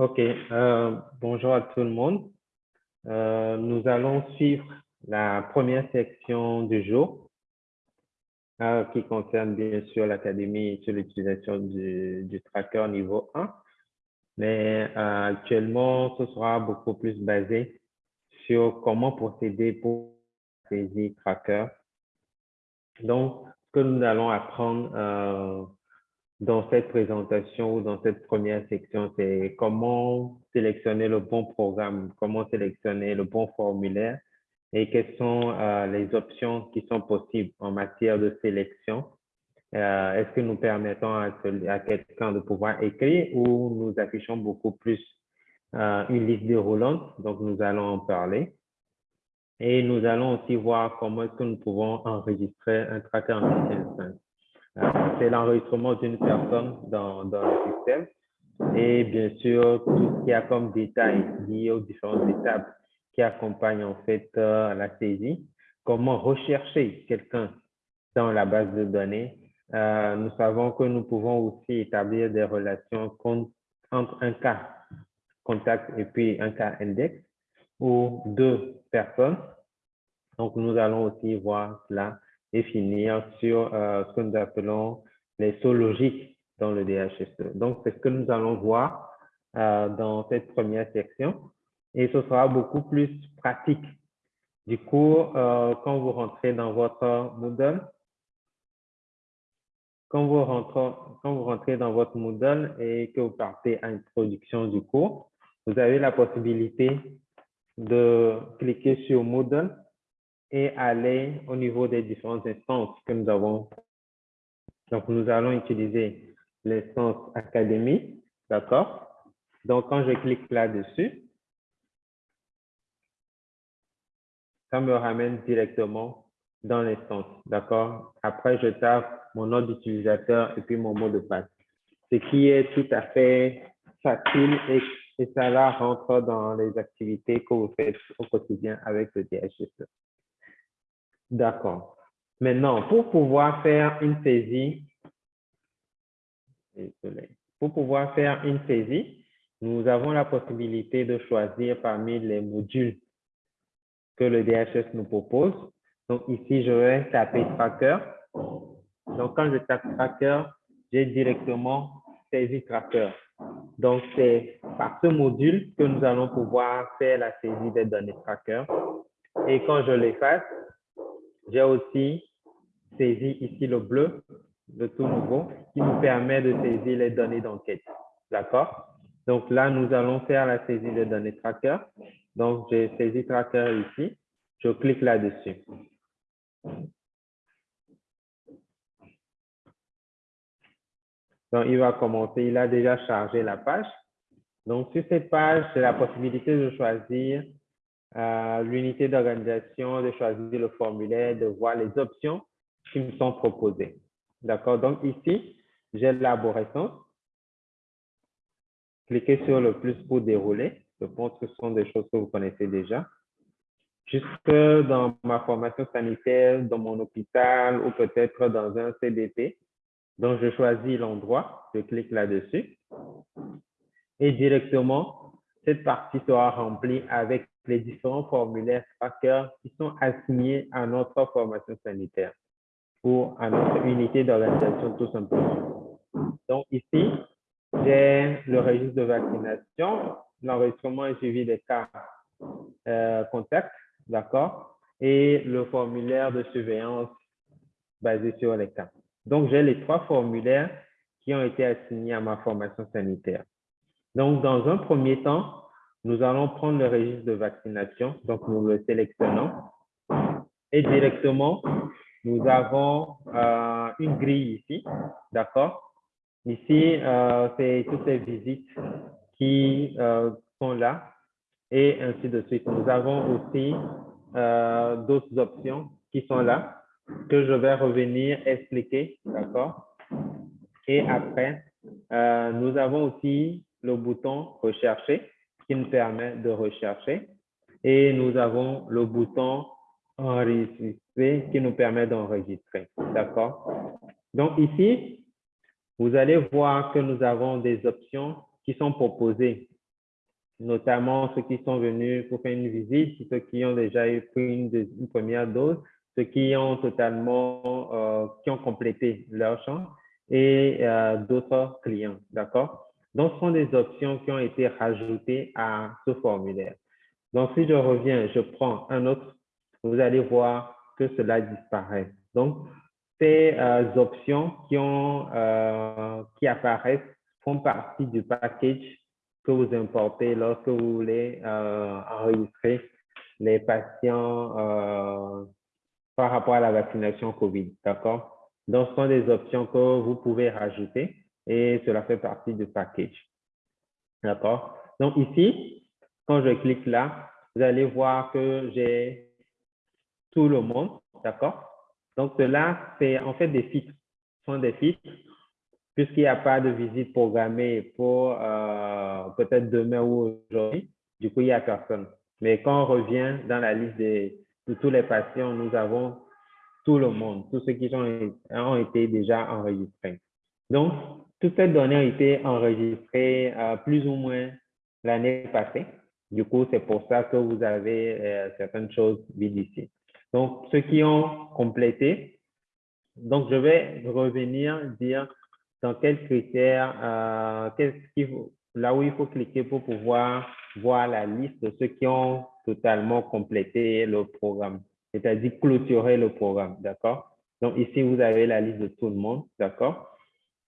OK. Euh, bonjour à tout le monde. Euh, nous allons suivre la première section du jour euh, qui concerne bien sûr l'académie sur l'utilisation du, du, tracker niveau 1. Mais actuellement, ce sera beaucoup plus basé sur comment procéder pour saisir tracker. Donc, ce que nous allons apprendre dans cette présentation ou dans cette première section, c'est comment sélectionner le bon programme, comment sélectionner le bon formulaire et quelles sont euh, les options qui sont possibles en matière de sélection. Euh, Est-ce que nous permettons à, quelqu'un de pouvoir écrire ou nous affichons beaucoup plus euh, une liste déroulante? Donc, nous allons en parler. Et nous allons aussi voir comment est-ce que nous pouvons enregistrer un tracker en système c'est l'enregistrement d'une personne dans, dans, le système et bien sûr tout ce qui a comme détails liés aux différentes étapes qui accompagnent en fait euh, la saisie. Comment rechercher quelqu'un dans la base de données. Euh, nous savons que nous pouvons aussi établir des relations entre un cas contact et puis un cas index ou deux personnes. Donc, nous allons aussi voir cela et finir sur euh, ce que nous appelons les sauts logiques dans le DHSE. Donc, c'est ce que nous allons voir euh, dans cette première section et ce sera beaucoup plus pratique. Du coup, euh, quand vous rentrez dans votre Moodle, quand vous, rentrez, dans votre Moodle et que vous partez à introduction du cours, vous avez la possibilité de cliquer sur Moodle et aller au niveau des différentes instances que nous avons. Donc, nous allons utiliser l'instance académie, d'accord? Donc, quand je clique là-dessus, ça me ramène directement dans l'instance, d'accord? Après, je tape mon nom d'utilisateur et puis mon mot de passe. Ce qui est tout à fait facile et, et ça là rentre dans les activités que vous faites au quotidien avec le DHS. D'accord. Maintenant, pour pouvoir faire une saisie, pour pouvoir faire une saisie, nous avons la possibilité de choisir parmi les modules que le DHS nous propose. Donc ici, je vais taper Tracker. Donc quand je tape Tracker, j'ai directement saisie Tracker. Donc c'est par ce module que nous allons pouvoir faire la saisie des données Tracker. Et quand je l'efface, j'ai aussi saisi ici le bleu, le tout nouveau, qui nous permet de saisir les données d'enquête. D'accord? Donc là, nous allons faire la saisie des données tracker. Donc, j'ai saisi tracker ici. Je clique là-dessus. Donc, il va commencer. Il a déjà chargé la page. Donc, sur cette page, j'ai la possibilité de choisir l'unité d'organisation, de choisir le formulaire, de voir les options qui me sont proposées. D'accord? Donc ici, j'ai l'arborescence. Cliquez sur le plus pour dérouler. Je pense que ce sont des choses que vous connaissez déjà. Jusque dans ma formation sanitaire, dans mon hôpital ou peut-être dans un CDP. Donc, je choisis l'endroit, je clique là-dessus. Et directement, cette partie sera remplie avec les différents formulaires tracker qui sont assignés à notre formation sanitaire ou à notre unité d'organisation tout simplement. Donc ici, j'ai le registre de vaccination, l'enregistrement et suivi des cas euh, contacts, d'accord, et le formulaire de surveillance basé sur les cas. Donc, j'ai les trois formulaires qui ont été assignés à ma formation sanitaire. Donc, dans un premier temps, nous allons prendre le registre de vaccination, donc nous le sélectionnons. Et directement, nous avons euh, une grille ici, d'accord? Ici, euh, c'est toutes les visites qui euh, sont là et ainsi de suite. Nous avons aussi d'autres options qui sont là que je vais revenir expliquer, d'accord? Et après, nous avons aussi le bouton « Rechercher » qui nous permet de rechercher. Et nous avons le bouton enregistrer qui nous permet d'enregistrer. D'accord? Donc ici, vous allez voir que nous avons des options qui sont proposées notamment ceux qui sont venus pour faire une visite, ceux qui ont déjà eu pris une, première dose, ceux qui ont totalement, euh, qui ont complété leur champ et euh, d'autres clients, d'accord? Donc, ce sont des options qui ont été rajoutées à ce formulaire. Donc, si je reviens, je prends un autre, vous allez voir que cela disparaît. Donc, ces euh, options qui, ont, qui apparaissent font partie du package que vous importez lorsque vous voulez euh, enregistrer les patients euh, par rapport à la vaccination COVID, d'accord? Donc, ce sont des options que vous pouvez rajouter et cela fait partie du package, d'accord? Donc, ici, quand je clique là, vous allez voir que j'ai tout le monde, d'accord? Donc, cela, c'est en fait des filtres. Sont des filtres puisqu'il n'y a pas de visite programmée pour euh, peut-être demain ou aujourd'hui, du coup, il n'y a personne. Mais quand on revient dans la liste de, tous les patients, nous avons tout le monde, tous ceux qui ont, ont été déjà enregistrés. Donc, toutes ces données ont été enregistrées euh, plus ou moins l'année passée. Du coup, c'est pour ça que vous avez euh, certaines choses vides ici. Donc, ceux qui ont complété, donc je vais revenir dire dans quels critères, euh, là où il faut cliquer pour pouvoir voir la liste de ceux qui ont totalement complété le programme, c'est-à-dire clôturer le programme, d'accord? Donc ici, vous avez la liste de tout le monde, d'accord?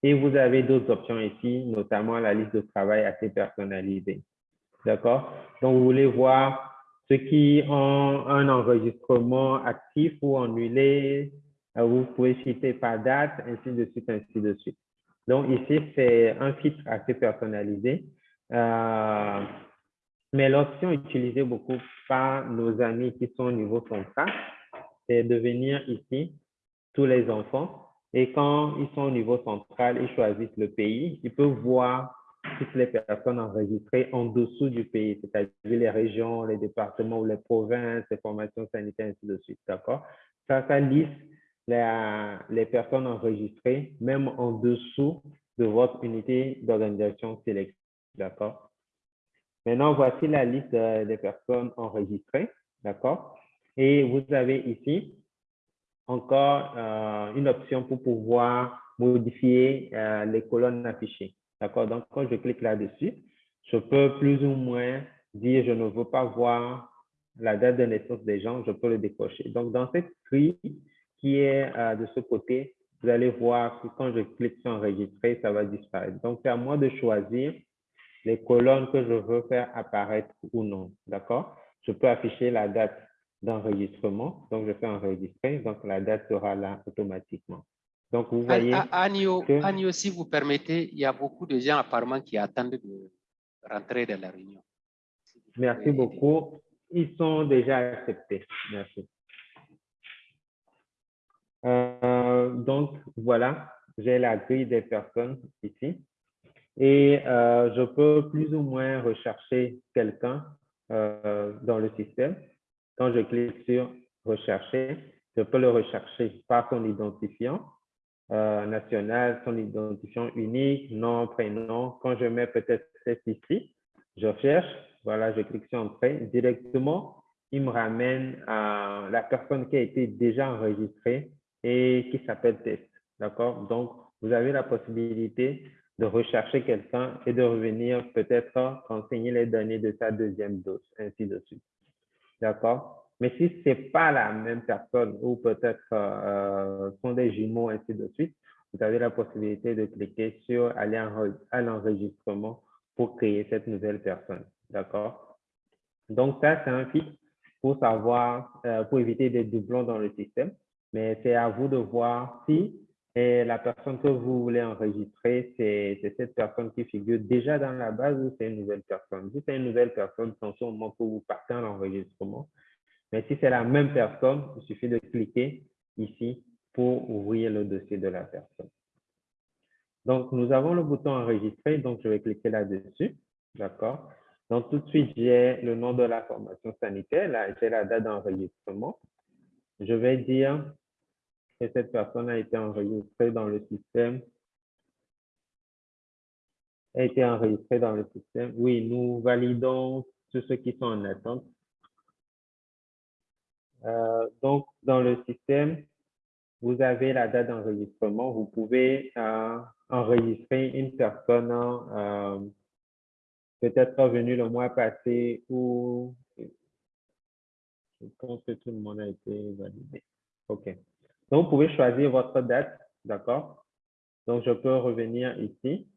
Et vous avez d'autres options ici, notamment la liste de travail assez personnalisée, d'accord? Donc vous voulez voir ceux qui ont un enregistrement actif ou annulé, euh, vous pouvez citer par date, ainsi de suite, ainsi de suite. Donc ici, c'est un filtre assez personnalisé. Euh, mais l'option utilisée beaucoup par nos amis qui sont au niveau central, c'est de venir ici, tous les enfants, et quand ils sont au niveau central, ils choisissent le pays, ils peuvent voir toutes les personnes enregistrées en dessous du pays, c'est-à-dire les régions, les départements ou les provinces, les formations sanitaires, ainsi de suite, d'accord? Ça, ça liste les, personnes enregistrées, même en dessous de votre unité d'organisation sélective. D'accord? Maintenant, voici la liste des personnes enregistrées. D'accord? Et vous avez ici encore euh, une option pour pouvoir modifier euh, les colonnes affichées. D'accord? Donc, quand je clique là-dessus, je peux plus ou moins dire je ne veux pas voir la date de naissance des gens, je peux le décocher. Donc, dans cette grille, qui est euh, de ce côté, vous allez voir que quand je clique sur enregistrer, ça va disparaître. Donc, c'est à moi de choisir les colonnes que je veux faire apparaître ou non. D'accord? Je peux afficher la date d'enregistrement. Donc, je fais enregistrer. Donc, la date sera là automatiquement. Donc, vous voyez. Agnew, si vous permettez, il y a beaucoup de gens apparemment qui attendent de rentrer dans la réunion. Merci beaucoup. Ils sont déjà acceptés. Merci. Euh, donc, voilà, j'ai la grille des personnes ici. Et euh, je peux plus ou moins rechercher quelqu'un euh, dans le système. Quand je clique sur rechercher, je peux le rechercher par son identifiant national, son identifiant unique, nom, prénom. Quand je mets peut-être cette ici, je cherche, voilà, je clique sur entrée. Directement, il me ramène à la personne qui a été déjà enregistrée et qui s'appelle test. D'accord? Donc, vous avez la possibilité de rechercher quelqu'un et de revenir peut-être renseigner les données de sa deuxième dose, ainsi de suite. D'accord? Mais si ce n'est pas la même personne ou peut-être euh, sont des jumeaux, ainsi de suite, vous avez la possibilité de cliquer sur aller à l'enregistrement pour créer cette nouvelle personne. D'accord? Donc, ça, c'est un filtre pour savoir, euh, pour éviter des doublons dans le système. Mais c'est à vous de voir si la personne que vous voulez enregistrer, c'est cette personne qui figure déjà dans la base ou c'est une nouvelle personne? Si c'est une nouvelle personne, c'est au moment que vous partez en enregistrement. Mais si c'est la même personne, il suffit de cliquer ici pour ouvrir le dossier de la personne. Donc, nous avons le bouton enregistrer, donc je vais cliquer là-dessus. D'accord? Donc, tout de suite, j'ai le nom de la formation sanitaire. Là, j'ai la date d'enregistrement. Je vais dire cette personne a été enregistrée dans le système a été enregistré dans le système. Oui, nous validons tous ceux qui sont en attente. Euh, donc, dans le système, vous avez la date d'enregistrement. Vous pouvez euh, enregistrer une personne euh, peut-être venue le mois passé ou je pense que tout le monde a été validé. OK. Donc, vous pouvez choisir votre date, d'accord? Donc, je peux revenir ici,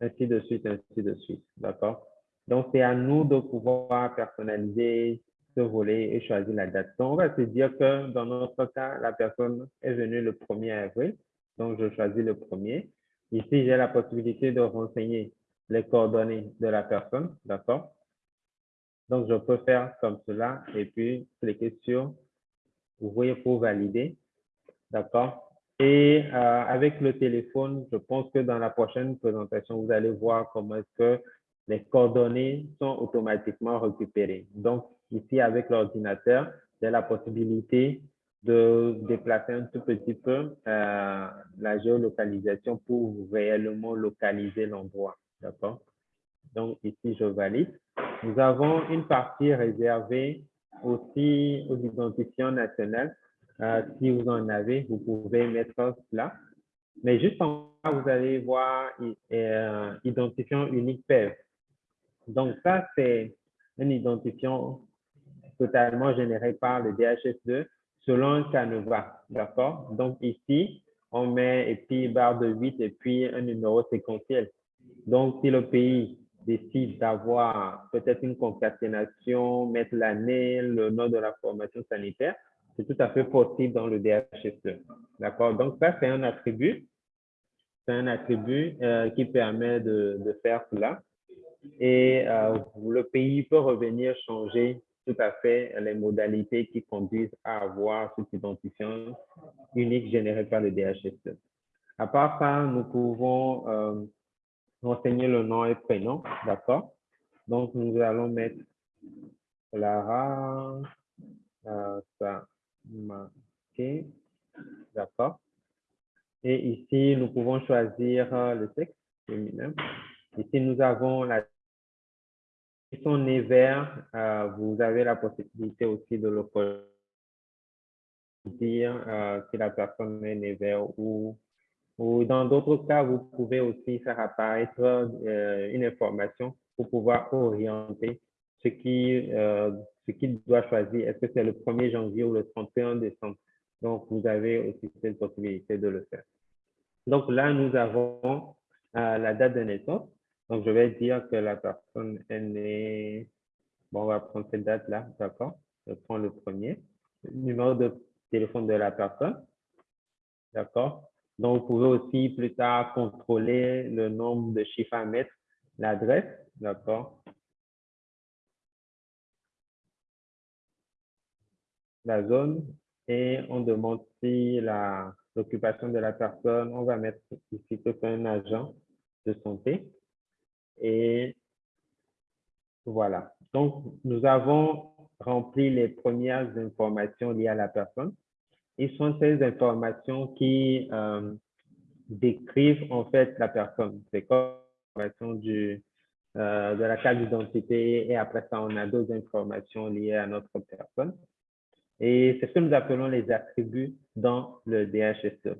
ainsi de suite, ainsi de suite, d'accord? Donc, c'est à nous de pouvoir personnaliser ce volet et choisir la date. Donc, on va se dire que dans notre cas, la personne est venue le 1er avril. Donc, je choisis le premier. Ici, j'ai la possibilité de renseigner les coordonnées de la personne, d'accord? Donc, je peux faire comme cela et puis cliquer sur voyez pour valider, d'accord? Et euh, avec le téléphone, je pense que dans la prochaine présentation, vous allez voir comment est-ce que les coordonnées sont automatiquement récupérées. Donc, ici, avec l'ordinateur, j'ai la possibilité de déplacer un tout petit peu euh, la géolocalisation pour réellement localiser l'endroit. D'accord? Donc, ici, je valide. Nous avons une partie réservée aussi aux identifiants nationaux. Euh, si vous en avez, vous pouvez mettre cela. Mais juste en bas, vous allez voir euh, identifiant unique PEV. Donc, ça, c'est un identifiant totalement généré par le DHS2 selon un canevas. D'accord? Donc, ici, on met et puis barre de 8 et puis un numéro séquentiel. Donc, si le pays décide d'avoir peut-être une concaténation, mettre l'année, le nom de la formation sanitaire, c'est tout à fait possible dans le DHS2. D'accord? Donc, ça, c'est un attribut. C'est un attribut euh, qui permet de, de faire cela et euh, le pays peut revenir changer tout à fait les modalités qui conduisent à avoir cet identifiant unique généré par le DHS. À part ça, nous pouvons euh, renseigner le nom et prénom, d'accord? Donc, nous allons mettre Clara euh, d'accord? Et ici, nous pouvons choisir euh, le sexe féminin. Ici, nous avons la ils sont euh, vous avez la possibilité aussi de le dire euh, si la personne est née vert ou, ou dans d'autres cas, vous pouvez aussi faire apparaître une information pour pouvoir orienter ce qui ce qu'il doit choisir. Est-ce que c'est le 1er janvier ou le 31 décembre? Donc, vous avez aussi cette possibilité de le faire. Donc là, nous avons la date de naissance. Donc, je vais dire que la personne est née, bon, on va prendre cette date-là, d'accord? Je prends le premier. numéro de téléphone de la personne, d'accord? Donc, vous pouvez aussi plus tard contrôler le nombre de chiffres à mettre, l'adresse, d'accord? La zone et on demande si l'occupation de la personne, on va mettre ici que un agent de santé. Et voilà. Donc, nous avons rempli les premières informations liées à la personne. Et ce sont ces informations qui euh, décrivent en fait la personne. C'est comme l'information du, euh, de la carte d'identité et après ça, on a d'autres informations liées à notre personne. Et c'est ce que nous appelons les attributs dans le DHSE.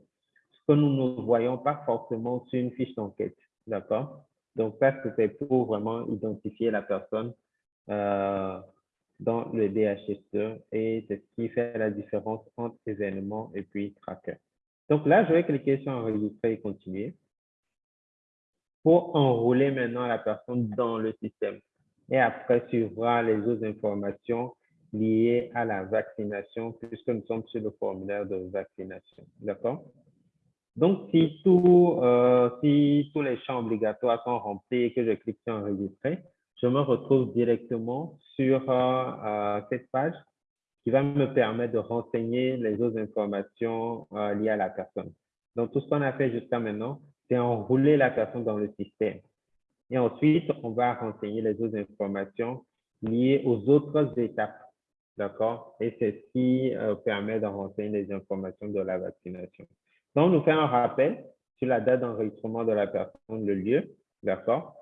Ce que nous ne voyons pas forcément sur une fiche d'enquête. D'accord? Donc, ça, c'était pour vraiment identifier la personne euh, dans le DHS2 et c'est ce qui fait la différence entre événements et puis tracker. Donc là, je vais cliquer sur enregistrer et continuer pour enrôler maintenant la personne dans le système. Et après, suivra les autres informations liées à la vaccination puisque nous sommes sur le formulaire de vaccination. D'accord? Donc, si, euh, si tous les champs obligatoires sont remplis et que je clique sur enregistrer, je me retrouve directement sur euh, euh, cette page qui va me permettre de renseigner les autres informations liées à la personne. Donc, tout ce qu'on a fait jusqu'à maintenant, c'est enrouler la personne dans le système. Et ensuite, on va renseigner les autres informations liées aux autres étapes. D'accord? Et c'est ce qui permet de renseigner les informations de la vaccination. Donc, nous fait un rappel sur la date d'enregistrement de la personne, le lieu, D'accord?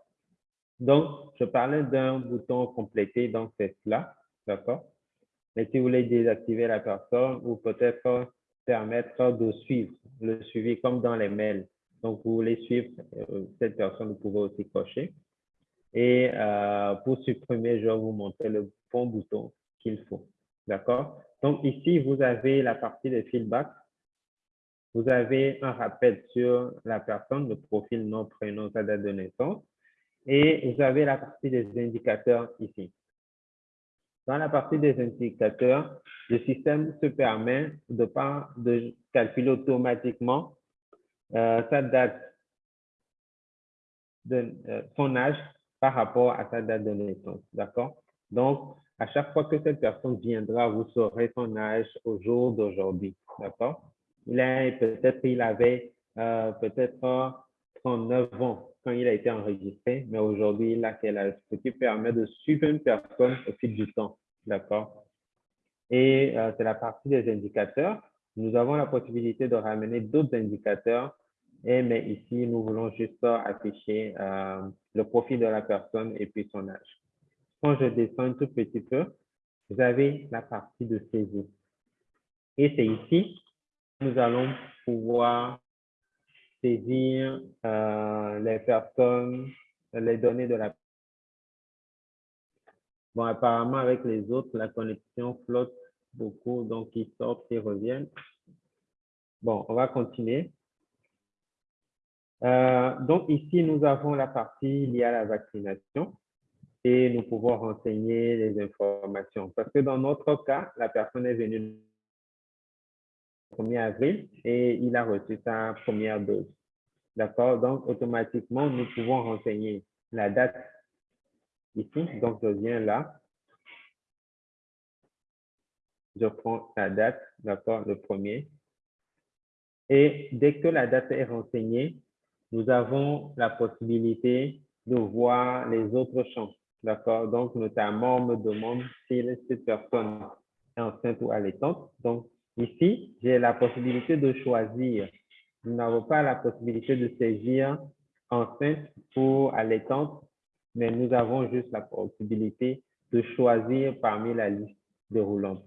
Donc, je parlais d'un bouton compléter, donc c'est cela. D'accord? Mais si vous voulez désactiver la personne ou peut-être permettre de suivre, le suivi comme dans les mails. Donc, vous voulez suivre euh, cette personne, vous pouvez aussi cocher. Et euh, pour supprimer, je vais vous montrer le bon bouton qu'il faut. D'accord? Donc, ici, vous avez la partie de feedback. Vous avez un rappel sur la personne, le profil, nom, prénom, sa date de naissance. Et vous avez la partie des indicateurs ici. Dans la partie des indicateurs, le système se permet de, pas, de calculer automatiquement euh, sa date de euh, son âge par rapport à sa date de naissance. D'accord? Donc, à chaque fois que cette personne viendra, vous saurez son âge au jour d'aujourd'hui. D'accord? Il a peut-être il avait euh, peut-être 39 ans quand il a été enregistré, mais aujourd'hui, il a quel âge? Ce qui permet de suivre une personne au fil du temps. D'accord? Et euh, c'est la partie des indicateurs. Nous avons la possibilité de ramener d'autres indicateurs mais ici, nous voulons juste afficher euh, le profil de la personne et puis son âge. Quand je descends un tout petit peu, vous avez la partie de saisie. Et c'est ici, nous allons pouvoir saisir euh, les personnes, les données de la Bon, apparemment, avec les autres, la connexion flotte beaucoup, donc ils sortent et reviennent. Bon, on va continuer. Euh, donc ici, nous avons la partie liée à la vaccination et nous pouvons renseigner les informations. Parce que dans notre cas, la personne est venue le 1er avril et il a reçu sa première dose. D'accord? Donc, automatiquement, nous pouvons renseigner la date ici. Donc, je viens là. Je prends la date, d'accord, le premier. Et dès que la date est renseignée, nous avons la possibilité de voir les autres champs. D'accord? Donc, notamment, on me demande si cette personne est enceinte ou allaitante. Donc, ici, j'ai la possibilité de choisir. Nous n'avons pas la possibilité de saisir enceinte ou allaitante, mais nous avons juste la possibilité de choisir parmi la liste déroulante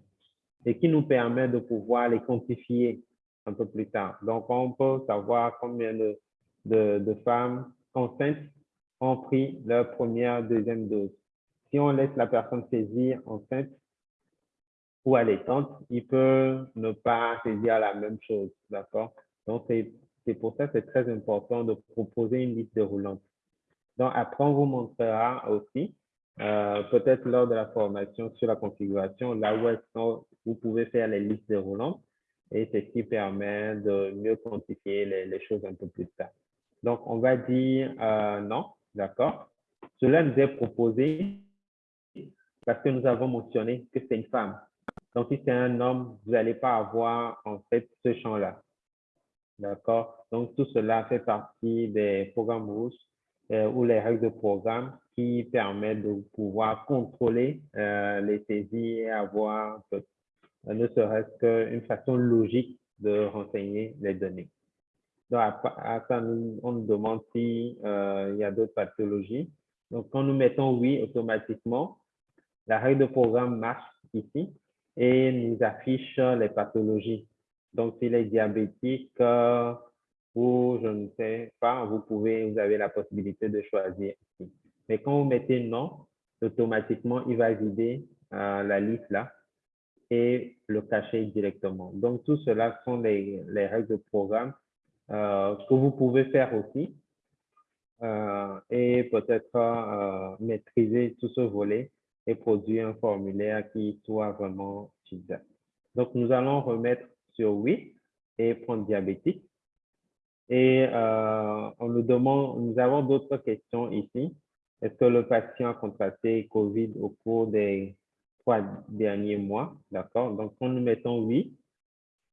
et qui nous permet de pouvoir les quantifier un peu plus tard. Donc, on peut savoir combien de de, femmes enceintes ont pris leur première, deuxième dose. Si on laisse la personne saisir enceinte ou allaitante, il peut ne pas saisir la même chose, d'accord? Donc, c'est pour ça que c'est très important de proposer une liste déroulante. Donc, après, on vous montrera aussi, euh, peut-être lors de la formation sur la configuration, là où vous pouvez faire les listes déroulantes et c'est ce qui permet de mieux quantifier les, les choses un peu plus tard. Donc, on va dire euh, non, d'accord? Cela nous est proposé parce que nous avons mentionné que c'est une femme. Donc, si c'est un homme, vous n'allez pas avoir en fait ce champ-là. D'accord? Donc, tout cela fait partie des programmes rouges euh, ou les règles de programme qui permettent de pouvoir contrôler euh, les saisies et avoir ne serait-ce qu'une façon logique de renseigner les données. Donc, à, ça, on nous demande s'il euh, y a d'autres pathologies. Donc, quand nous mettons oui, automatiquement, la règle de programme marche ici et nous affiche les pathologies. Donc, s'il est diabétique euh, ou je ne sais pas, vous pouvez, vous avez la possibilité de choisir ici. Mais quand vous mettez non, automatiquement, il va vider euh, la liste là et le cacher directement. Donc, tout cela sont les, les règles de programme ce que vous pouvez faire aussi euh, et peut-être euh, maîtriser tout ce volet et produire un formulaire qui soit vraiment utile. Donc, nous allons remettre sur oui et prendre diabétique. Et on nous demande, nous avons d'autres questions ici. Est-ce que le patient a contracté COVID au cours des trois derniers mois? D'accord? Donc, quand nous mettons oui,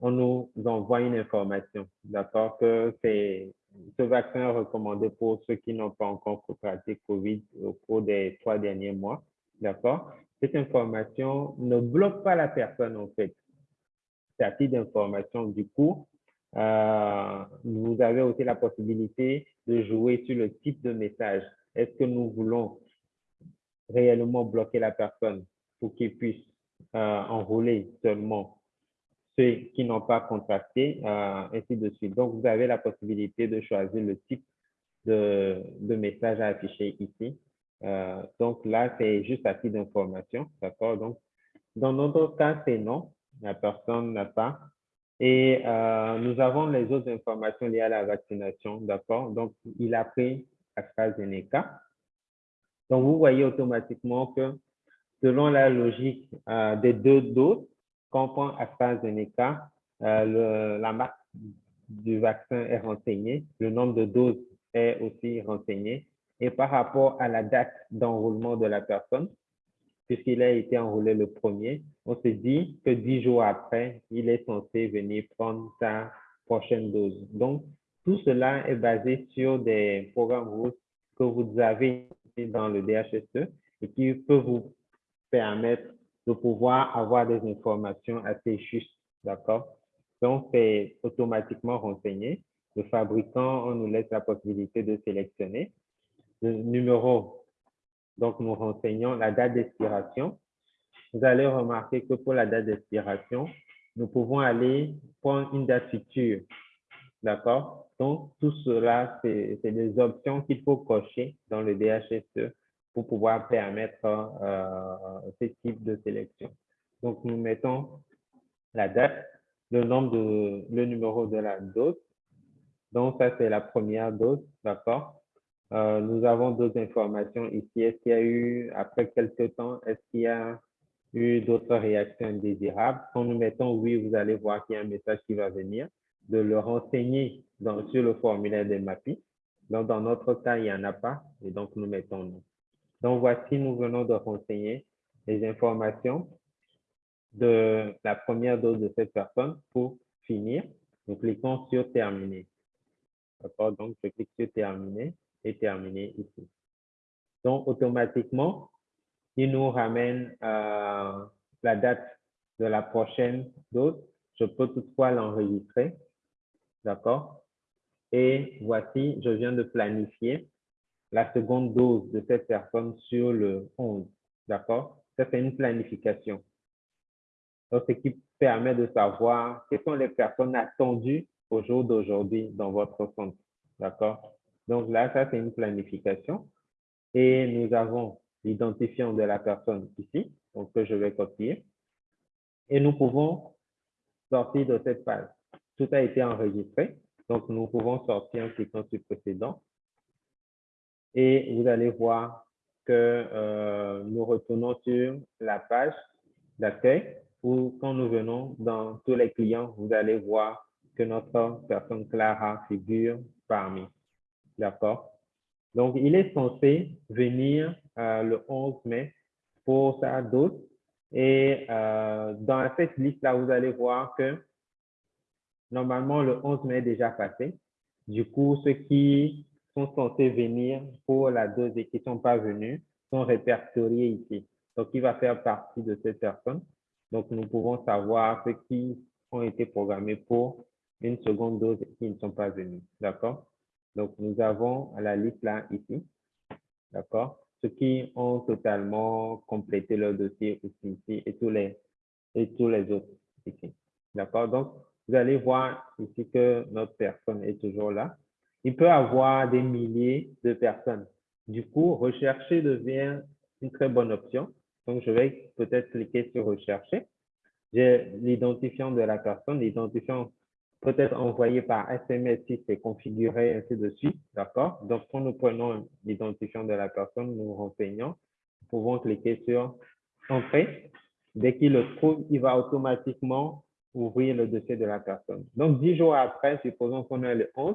on nous envoie une information, d'accord, que c'est ce vaccin est recommandé pour ceux qui n'ont pas encore contracté COVID au cours des trois derniers mois, d'accord. Cette information ne bloque pas la personne en fait. C'est à titre d'information. Du coup, euh, vous avez aussi la possibilité de jouer sur le type de message. Est-ce que nous voulons réellement bloquer la personne pour qu'il puisse euh, enrôler seulement ceux qui n'ont pas contracté, euh, ainsi de suite. Donc, vous avez la possibilité de choisir le type de, message à afficher ici. Euh, donc là, c'est juste à titre d'information, d'accord? Donc, dans notre cas, c'est non, la personne n'a pas. Et euh, nous avons les autres informations liées à la vaccination, d'accord? Donc, il a pris AstraZeneca. Donc, vous voyez automatiquement que selon la logique euh, des deux doses, quand on prend AstraZeneca, euh, la marque du vaccin est renseignée, le nombre de doses est aussi renseigné. Et par rapport à la date d'enrôlement de la personne, puisqu'il a été enrôlé le premier, on se dit que dix jours après, il est censé venir prendre sa prochaine dose. Donc, tout cela est basé sur des programmes que vous avez dans le DHSE et qui peut vous permettre de pouvoir avoir des informations assez justes, d'accord? Donc, c'est automatiquement renseigné. Le fabricant, on nous laisse la possibilité de sélectionner le numéro. Donc, nous renseignons la date d'expiration. Vous allez remarquer que pour la date d'expiration, nous pouvons aller prendre une date future. D'accord? Donc, tout cela, c'est des options qu'il faut cocher dans le DHSE pour pouvoir permettre euh, ce type de sélection. Donc, nous mettons la date, le nombre de, le numéro de la dose. Donc, ça, c'est la première dose, d'accord? Euh, nous avons d'autres informations ici. Est-ce qu'il y a eu, après quelques temps, est-ce qu'il y a eu d'autres réactions indésirables? Quand nous mettons oui, vous allez voir qu'il y a un message qui va venir, de le renseigner dans, sur le formulaire des MAPI. Donc, dans notre cas, il n'y en a pas, et donc nous mettons non. Donc, voici, nous venons de renseigner les informations de la première dose de cette personne. Pour finir, nous cliquons sur Terminer. D'accord? Donc, je clique sur Terminer et Terminer ici. Donc, automatiquement, il nous ramène euh, la date de la prochaine dose. Je peux toutefois l'enregistrer. D'accord? Et voici, je viens de planifier la seconde dose de cette personne sur le 11. D'accord? Ça, c'est une planification. Donc, ce qui permet de savoir quelles sont les personnes attendues au jour d'aujourd'hui dans votre centre. D'accord? Donc là, ça, c'est une planification. Et nous avons l'identifiant de la personne ici, donc que je vais copier. Et nous pouvons sortir de cette page. Tout a été enregistré. Donc, nous pouvons sortir en cliquant sur précédent et vous allez voir que euh, nous retournons sur la page d'accueil où quand nous venons dans tous les clients, vous allez voir que notre personne Clara figure parmi. D'accord? Donc, il est censé venir euh, le 11 mai pour sa dose. Et euh, dans cette liste-là, vous allez voir que normalement, le 11 mai est déjà passé. Du coup, ce qui sont censés venir pour la dose et qui ne sont pas venus sont répertoriés ici. Donc, il va faire partie de cette personne. Donc, nous pouvons savoir ceux qui ont été programmés pour une seconde dose et qui ne sont pas venus. D'accord? Donc, nous avons la liste là, ici. D'accord? Ceux qui ont totalement complété leur dossier ici et tous les, et tous les autres ici. D'accord? Donc, vous allez voir ici que notre personne est toujours là il peut avoir des milliers de personnes. Du coup, rechercher devient une très bonne option. Donc, je vais peut-être cliquer sur rechercher. J'ai l'identifiant de la personne, l'identifiant peut être envoyé par SMS si c'est configuré, ainsi de suite. D'accord? Donc, quand nous prenons l'identifiant de la personne, nous renseignons, nous pouvons cliquer sur Entrée. Dès qu'il le trouve, il va automatiquement ouvrir le dossier de la personne. Donc, dix jours après, supposons qu'on est le 11,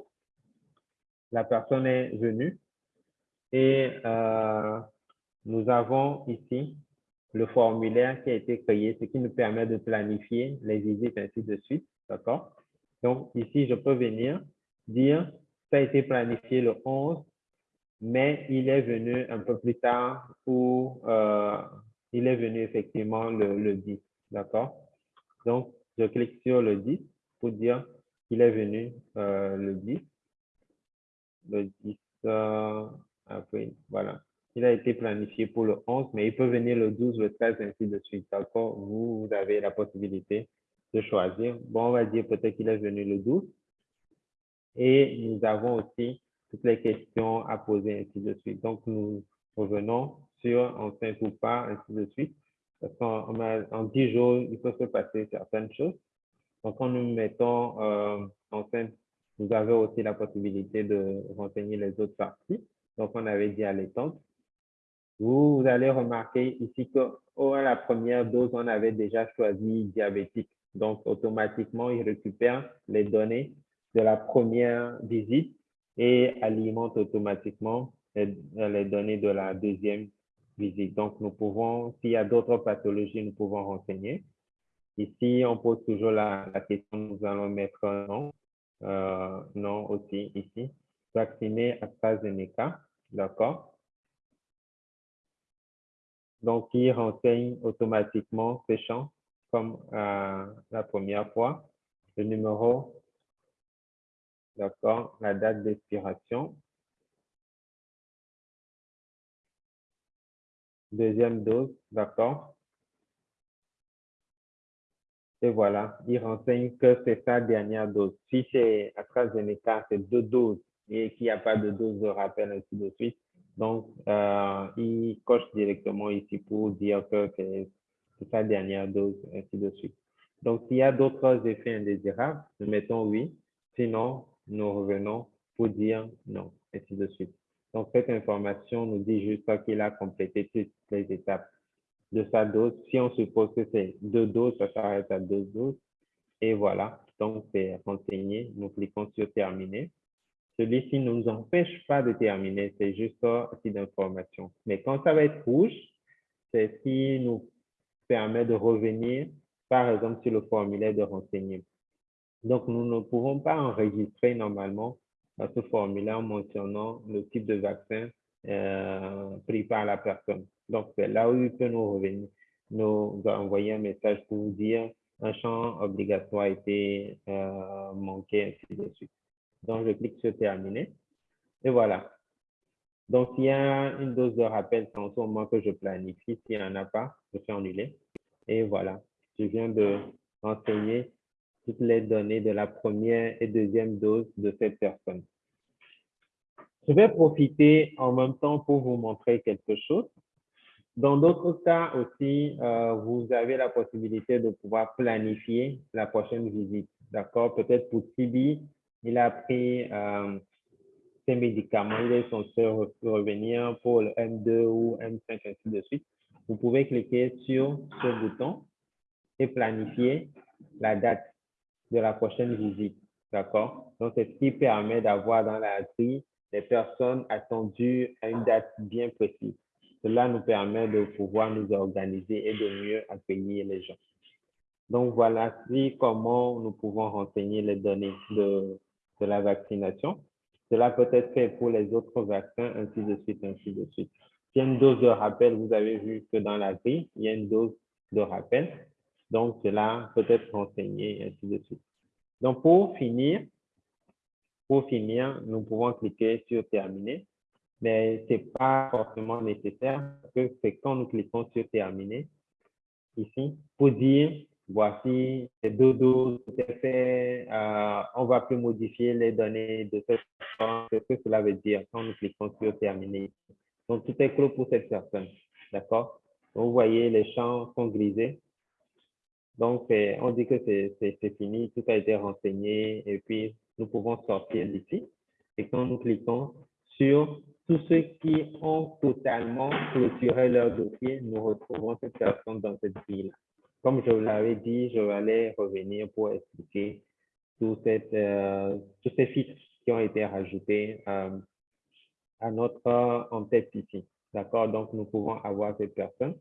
la personne est venue et euh, nous avons ici le formulaire qui a été créé, ce qui nous permet de planifier les visites ainsi de suite. D'accord? Donc, ici, je peux venir dire, ça a été planifié le 11, mais il est venu un peu plus tard ou euh, il est venu effectivement le, le 10. D'accord? Donc, je clique sur le 10 pour dire Il est venu le 10. Le 10 après, voilà. Il a été planifié pour le 11, mais il peut venir le 12, le 13, ainsi de suite. D'accord? Vous, vous avez la possibilité de choisir. Bon, on va dire peut-être qu'il est venu le 12. Et nous avons aussi toutes les questions à poser, ainsi de suite. Donc, nous revenons sur enceinte ou pas, ainsi de suite. Parce qu'en en 10 jours, il peut se passer certaines choses. Donc, quand nous mettons euh, enceinte, vous avez aussi la possibilité de renseigner les autres parties. Donc, on avait dit à l'étante. Vous, allez remarquer ici que oh, à la première dose, on avait déjà choisi diabétique. Donc, automatiquement, il récupère les données de la première visite et alimente automatiquement les, données de la deuxième visite. Donc, nous pouvons, s'il y a d'autres pathologies, nous pouvons renseigner. Ici, on pose toujours la, question, nous allons mettre un nom, euh, non aussi ici, vacciné AstraZeneca, d'accord? Donc, il renseigne automatiquement ces champs comme euh, la première fois. Le numéro, d'accord, la date d'expiration. Deuxième dose, d'accord. Et voilà, il renseigne que c'est sa dernière dose. Si c'est AstraZeneca, c'est deux doses et qu'il n'y a pas de dose de rappel, ainsi de suite. Donc, euh, il coche directement ici pour dire que c'est sa dernière dose, ainsi de suite. Donc, s'il y a d'autres effets indésirables, nous mettons oui. Sinon, nous revenons pour dire non, ainsi de suite. Donc, cette information nous dit juste qu'il a complété toutes les étapes de sa dose. Si on suppose que c'est deux doses, ça s'arrête à deux doses. Et voilà, donc c'est renseigné. Nous cliquons sur terminer. Celui-ci ne nous empêche pas de terminer, c'est juste un d'information. Mais quand ça va être rouge, c'est ce qui nous permet de revenir, par exemple, sur le formulaire de renseignement. Donc, nous ne pouvons pas enregistrer normalement ce formulaire mentionnant le type de vaccin euh, pris par la personne. Donc, c'est là où il peut nous revenir, nous envoyer un message pour vous dire un champ obligatoire a été euh, manqué, ainsi de suite. Donc, je clique sur terminer. Et voilà. Donc, s'il y a une dose de rappel, en ce moment que je planifie. S'il n'y en a pas, je fais annuler. Et voilà. Je viens de renseigner toutes les données de la première et deuxième dose de cette personne. Je vais profiter en même temps pour vous montrer quelque chose. Dans d'autres cas aussi, euh, vous avez la possibilité de pouvoir planifier la prochaine visite. D'accord? Peut-être pour Tibi, il a pris euh, ses médicaments, il est censé revenir pour le M2 ou M5, ainsi de suite. Vous pouvez cliquer sur ce bouton et planifier la date de la prochaine visite. D'accord? Donc, c'est ce qui permet d'avoir dans la grille les personnes attendues à une date bien précise. Cela nous permet de pouvoir nous organiser et de mieux accueillir les gens. Donc, voilà comment nous pouvons renseigner les données de, la vaccination. Cela peut être fait pour les autres vaccins, ainsi de suite, ainsi de suite. Il y a une dose de rappel, vous avez vu que dans la grille, il y a une dose de rappel. Donc, cela peut être renseigné, ainsi de suite. Donc, pour finir, pour finir, nous pouvons cliquer sur terminer, mais ce n'est pas forcément nécessaire parce que c'est quand nous cliquons sur terminer, ici, pour dire voici les deux doses, fait, euh, on va plus modifier les données de cette personne. ce que cela veut dire quand nous cliquons sur terminer. Donc, tout est clos pour cette personne. D'accord? Vous voyez, les champs sont grisés. Donc, on dit que c'est fini, tout a été renseigné et puis nous pouvons sortir d'ici. Et quand nous cliquons sur tous ceux qui ont totalement clôturé leur dossier, nous retrouvons cette personne dans cette grille-là. Comme je vous l'avais dit, je vais aller revenir pour expliquer euh, tous ces filtres qui ont été rajoutés euh, à notre en-tête ici. D'accord? Donc, nous pouvons avoir cette personne.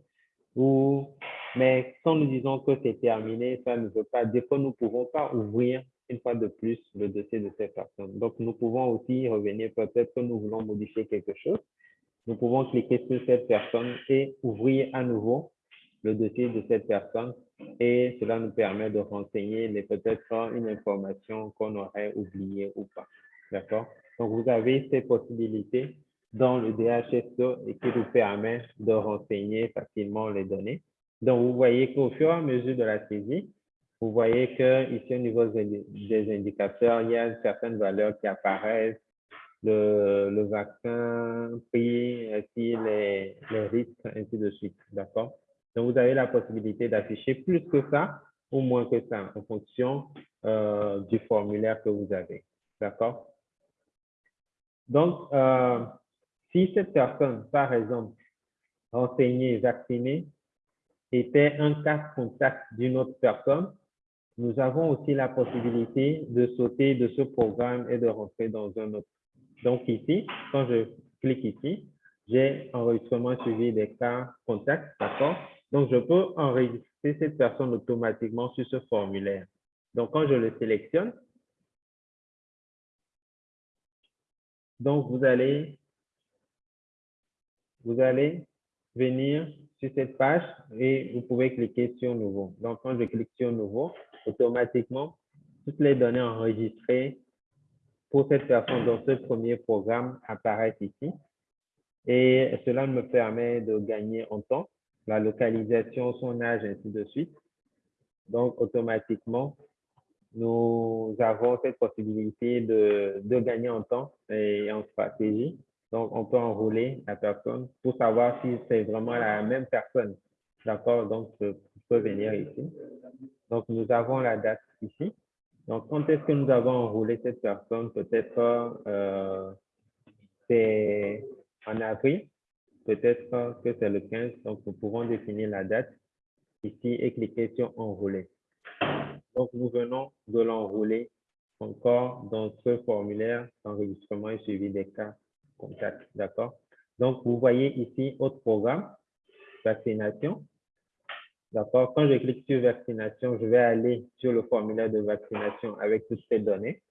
Ou, mais quand nous disons que c'est terminé, ça ne veut pas dire que nous ne pouvons pas ouvrir une fois de plus le dossier de cette personne. Donc, nous pouvons aussi revenir, peut-être que nous voulons modifier quelque chose. Nous pouvons cliquer sur cette personne et ouvrir à nouveau le dossier de cette personne et cela nous permet de renseigner peut-être une information qu'on aurait oubliée ou pas. D'accord? Donc, vous avez ces possibilités dans le DHSO et qui vous permet de renseigner facilement les données. Donc, vous voyez qu'au fur et à mesure de la saisie, vous voyez que ici au niveau des indicateurs, il y a certaines valeurs qui apparaissent, le, vaccin pris, ainsi les, les risques, ainsi de suite. D'accord? Donc, vous avez la possibilité d'afficher plus que ça ou moins que ça en fonction euh, du formulaire que vous avez. D'accord? Donc, euh, si cette personne, par exemple, renseignée, vaccinée, était un cas contact d'une autre personne, nous avons aussi la possibilité de sauter de ce programme et de rentrer dans un autre. Donc ici, quand je clique ici, j'ai enregistrement suivi des cas contacts, d'accord? Donc je peux enregistrer cette personne automatiquement sur ce formulaire. Donc quand je le sélectionne, donc vous allez, vous allez venir sur cette page et vous pouvez cliquer sur Nouveau. Donc, quand je clique sur Nouveau, automatiquement, toutes les données enregistrées pour cette personne dans ce premier programme apparaissent ici. Et cela me permet de gagner en temps, la localisation, son âge, ainsi de suite. Donc, automatiquement, nous avons cette possibilité de, de gagner en temps et en stratégie donc, on peut enrouler la personne pour savoir si c'est vraiment la même personne. D'accord? Donc, je peux venir ici. Donc, nous avons la date ici. Donc, quand est-ce que nous avons enroulé cette personne? Peut-être euh, c'est en avril. Peut-être que c'est le 15. Donc, nous pouvons définir la date ici et cliquer sur enrouler. Donc, nous venons de l'enrouler encore dans ce formulaire d'enregistrement et suivi des cas contact. D'accord? Donc, vous voyez ici, autre programme, vaccination. D'accord? Quand je clique sur vaccination, je vais aller sur le formulaire de vaccination avec toutes ces données.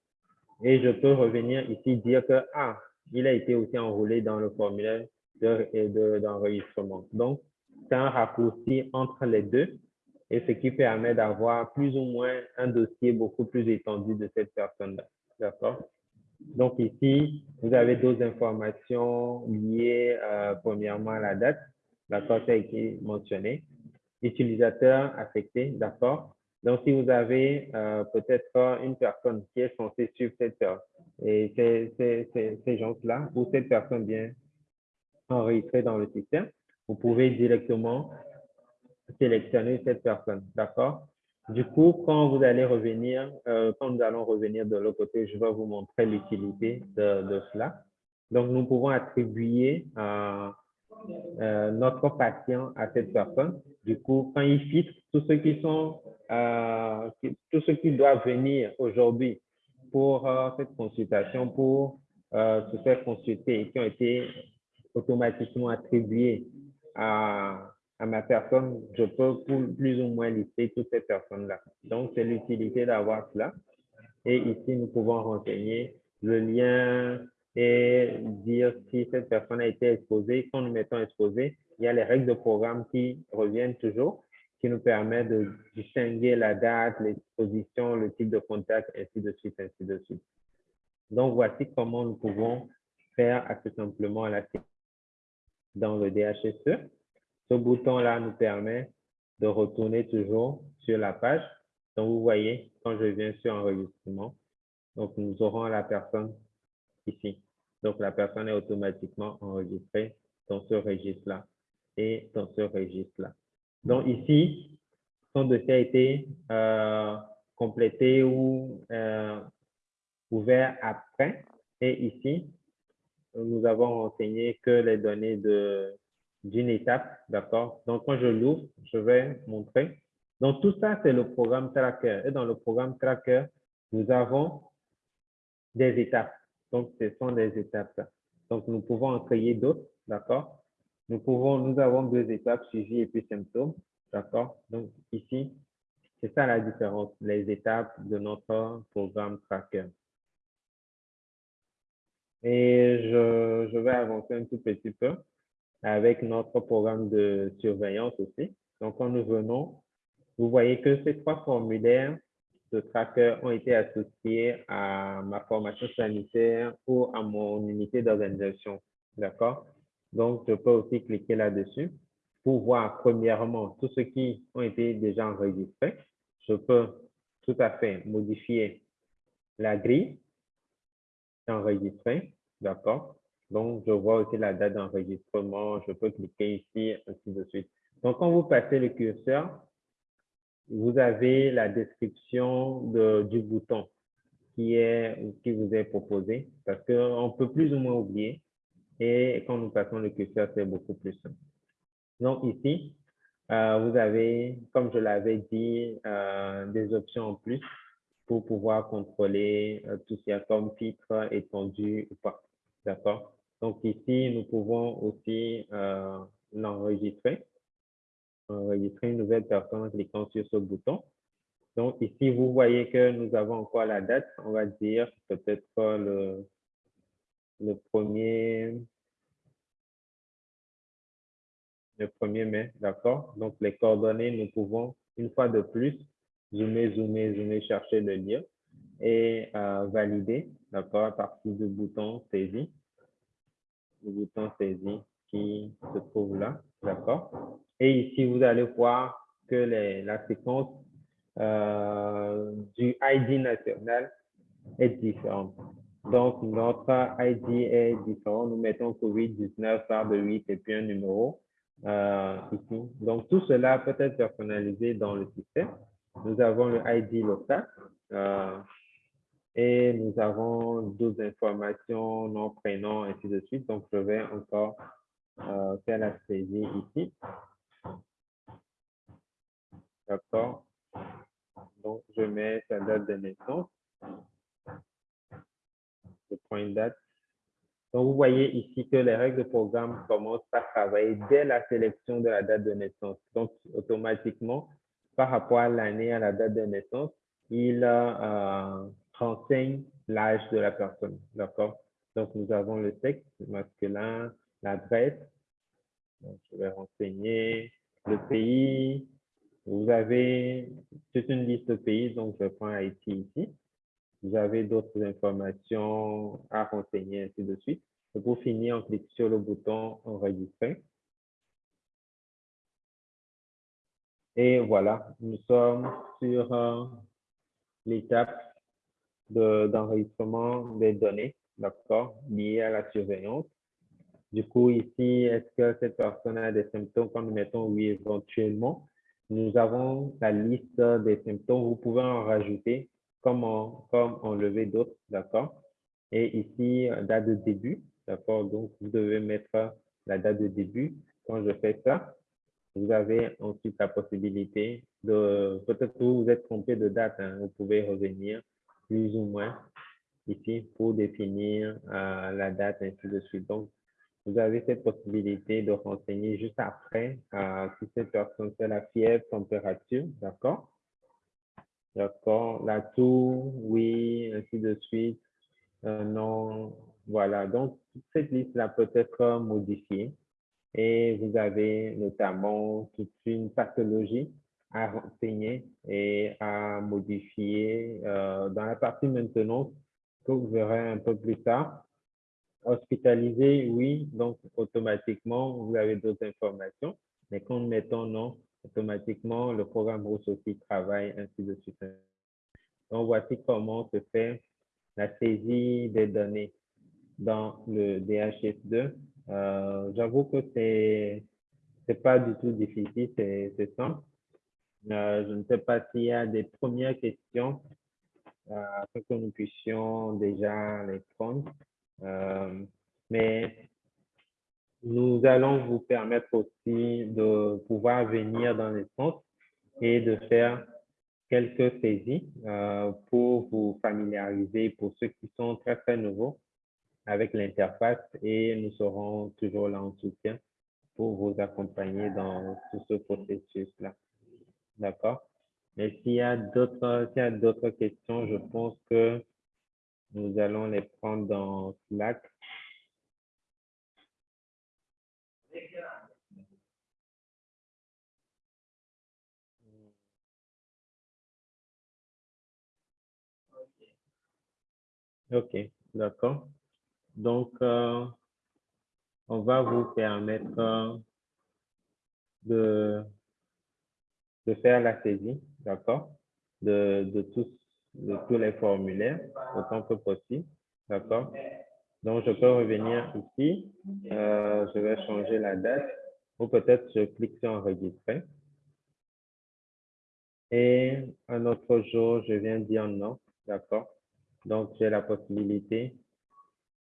Et je peux revenir ici dire que, ah, il a été aussi enrôlé dans le formulaire d'enregistrement. De, Donc, c'est un raccourci entre les deux et ce qui permet d'avoir plus ou moins un dossier beaucoup plus étendu de cette personne-là. D'accord? Donc ici, vous avez d'autres informations liées euh, premièrement à la date, d'accord, ça a été mentionné. Utilisateur affecté, d'accord? Donc si vous avez euh, peut-être une personne qui est censée suivre cette et ces, ces gens-là, ou cette personne bien enregistrée dans le système, vous pouvez directement sélectionner cette personne, d'accord? Du coup, quand vous allez revenir, euh, quand nous allons revenir de l'autre côté, je vais vous montrer l'utilité de, cela. Donc, nous pouvons attribuer euh, euh, notre patient à cette personne. Du coup, quand il filtre tous ceux qui sont, tous ceux qui doivent venir aujourd'hui pour cette consultation, pour se faire consulter qui ont été automatiquement attribués à ma personne, je peux plus ou moins lister toutes ces personnes-là. Donc, c'est l'utilité d'avoir cela. Et ici, nous pouvons renseigner le lien et dire si cette personne a été exposée. Quand nous mettons exposé, il y a les règles de programme qui reviennent toujours, qui nous permettent de distinguer la date, l'exposition, le type de contact, ainsi de suite, ainsi de suite. Donc, voici comment nous pouvons faire assez simplement la dans le DHSE. Ce bouton-là nous permet de retourner toujours sur la page. Donc, vous voyez, quand je viens sur enregistrement, donc nous aurons la personne ici. Donc, la personne est automatiquement enregistrée dans ce registre-là et dans ce registre-là. Donc, ici, son dossier a été euh, complété ou euh, ouvert après. Et ici, nous avons renseigné que les données d'une étape, d'accord? Donc, quand je l'ouvre, je vais montrer. Donc, tout ça, c'est le programme Tracker. Et dans le programme Tracker, nous avons des étapes. Donc, ce sont des étapes. Donc, nous pouvons en créer d'autres, d'accord? Nous pouvons, nous avons deux étapes, suivi et puis symptômes, d'accord? Donc, ici, c'est ça la différence, les étapes de notre programme Tracker. Et je, je vais avancer un tout petit peu avec notre programme de surveillance aussi. Donc, quand nous venons, vous voyez que ces trois formulaires de tracker ont été associés à ma formation sanitaire ou à mon unité d'organisation. D'accord? Donc, je peux aussi cliquer là-dessus pour voir premièrement tous ceux qui ont été déjà enregistrés. Je peux tout à fait modifier la grille enregistrée. D'accord? Donc, je vois aussi la date d'enregistrement. Je peux cliquer ici, ainsi de suite. Donc, quand vous passez le curseur, vous avez la description de, du bouton qui, est, qui vous est proposé parce qu'on peut plus ou moins oublier. Et quand nous passons le curseur, c'est beaucoup plus simple. Donc ici, euh, vous avez, comme je l'avais dit, euh, des options en plus pour pouvoir contrôler euh, tout ce qu'il y a comme titre étendu ou pas. D'accord? Donc ici, nous pouvons aussi l'enregistrer enregistrer une nouvelle personne en cliquant sur ce bouton. Donc ici, vous voyez que nous avons encore la date, on va dire peut-être le, le premier le 1er mai, d'accord? Donc les coordonnées, nous pouvons une fois de plus zoomer, zoomer, zoomer, chercher le lien et euh, valider, d'accord, à partir du bouton saisi, le bouton saisi qui se trouve là, d'accord? Et ici, vous allez voir que la séquence euh, du ID national est différente. Donc, notre ID est différent. Nous mettons COVID-19 par de 8 et puis un numéro euh, ici. Donc, tout cela peut être personnalisé dans le système. Nous avons le ID local euh, et nous avons d'autres informations, nom, prénom, ainsi de suite. Donc, je vais encore faire la saisie ici. D'accord Donc, je mets sa date de naissance. Je prends une date. Donc, vous voyez ici que les règles de programme commencent par travailler dès la sélection de la date de naissance. Donc, automatiquement, par rapport à l'année, à la date de naissance, il euh, renseigne l'âge de la personne. D'accord? Donc, nous avons le sexe masculin, l'adresse. Je vais renseigner le pays, vous avez toute une liste de pays, donc je prends Haïti ici. Vous avez d'autres informations à renseigner, ainsi de suite. Et pour finir, on clique sur le bouton Enregistrer. Et voilà, nous sommes sur euh, l'étape d'enregistrement des données, d'accord, liées à la surveillance. Du coup, ici, est-ce que cette personne a des symptômes nous mettons oui éventuellement? Nous avons la liste des symptômes. Vous pouvez en rajouter comme, en, comme enlever d'autres, d'accord? Et ici, date de début, d'accord? Donc, vous devez mettre la date de début. Quand je fais ça, vous avez ensuite la possibilité de, peut-être que vous vous êtes trompé de date, hein. vous pouvez revenir plus ou moins ici pour définir euh, la date, ainsi de suite. Donc, vous avez cette possibilité de renseigner juste après euh, si cette personne fait la fièvre, température, d'accord? D'accord, la toux, oui, ainsi de suite, euh, non, voilà. Donc, cette liste-là peut être modifiée et vous avez notamment toute une pathologie à renseigner et à modifier euh, dans la partie maintenance que vous verrez un peu plus tard. Hospitalisé, oui, donc automatiquement, vous avez d'autres informations. Mais quand mettons non, automatiquement, le programme Rousse aussi travaille, ainsi de suite. Donc, voici comment se fait la saisie des données dans le DHS2. Euh, J'avoue que c'est c'est pas du tout difficile, c'est simple. Euh, je ne sais pas s'il y a des premières questions euh, que nous puissions déjà les prendre. Euh, mais nous allons vous permettre aussi de pouvoir venir dans les centres et de faire quelques saisies euh, pour vous familiariser pour ceux qui sont très, très nouveaux avec l'interface et nous serons toujours là en soutien pour vous accompagner dans tout ce processus-là. D'accord? Mais s'il y a d'autres questions, je pense que nous allons les prendre dans Slack. OK, d'accord. Donc, euh, on va vous permettre euh, de, de faire la saisie, d'accord, de, de tous de tous les formulaires autant que possible, d'accord? Donc, je peux revenir ici, euh, je vais changer la date ou peut-être je clique sur enregistrer. Et un autre jour, je viens dire non, d'accord? Donc, j'ai la possibilité,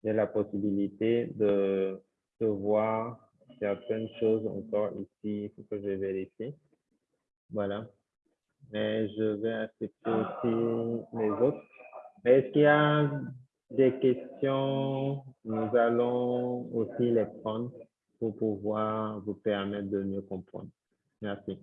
j'ai la possibilité de, de voir certaines choses encore ici, il faut que je vérifie. Voilà. Mais je vais accepter aussi les autres. Est-ce qu'il y a des questions? Nous allons aussi les prendre pour pouvoir vous permettre de mieux comprendre. Merci.